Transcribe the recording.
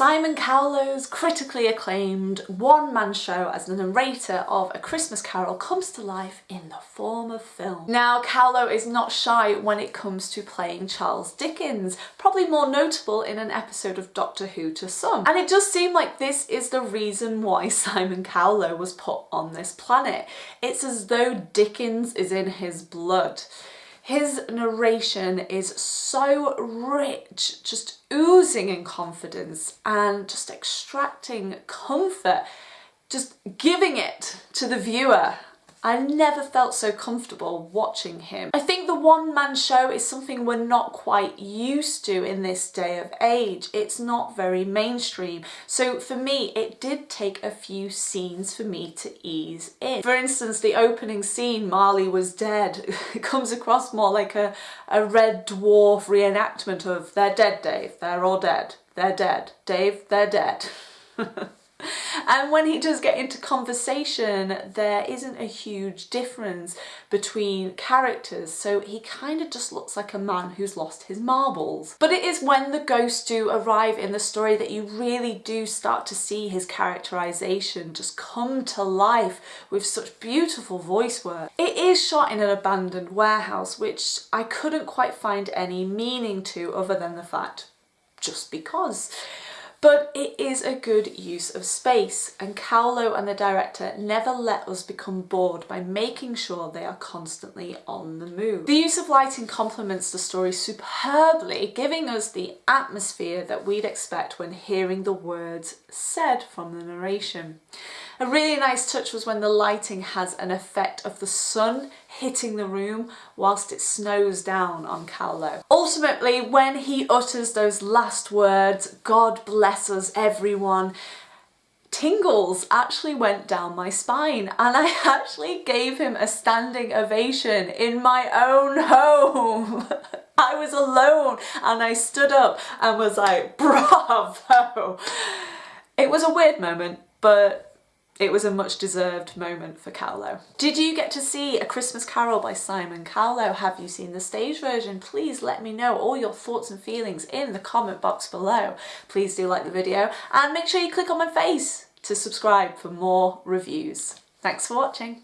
Simon Callow's critically acclaimed one-man show as the narrator of A Christmas Carol comes to life in the form of film. Now Callow is not shy when it comes to playing Charles Dickens, probably more notable in an episode of Doctor Who to some. And it does seem like this is the reason why Simon Callow was put on this planet. It's as though Dickens is in his blood. His narration is so rich, just oozing in confidence and just extracting comfort, just giving it to the viewer I never felt so comfortable watching him. I think the one-man show is something we're not quite used to in this day of age. It's not very mainstream. So for me, it did take a few scenes for me to ease in. For instance, the opening scene, Marley was dead, comes across more like a, a Red Dwarf reenactment of they're dead, Dave, they're all dead, they're dead, Dave, they're dead. and when he does get into conversation there isn't a huge difference between characters so he kind of just looks like a man who's lost his marbles. But it is when the ghosts do arrive in the story that you really do start to see his characterization just come to life with such beautiful voice work. It is shot in an abandoned warehouse which I couldn't quite find any meaning to other than the fact just because but it is a good use of space and Callow and the director never let us become bored by making sure they are constantly on the move. The use of lighting complements the story superbly, giving us the atmosphere that we'd expect when hearing the words said from the narration. A really nice touch was when the lighting has an effect of the sun hitting the room whilst it snows down on Callow. Ultimately, when he utters those last words, God bless us everyone, tingles actually went down my spine and I actually gave him a standing ovation in my own home. I was alone and I stood up and was like, bravo. It was a weird moment, but it was a much deserved moment for Callow. Did you get to see A Christmas Carol by Simon Callow? Have you seen the stage version? Please let me know all your thoughts and feelings in the comment box below. Please do like the video and make sure you click on my face to subscribe for more reviews. Thanks for watching.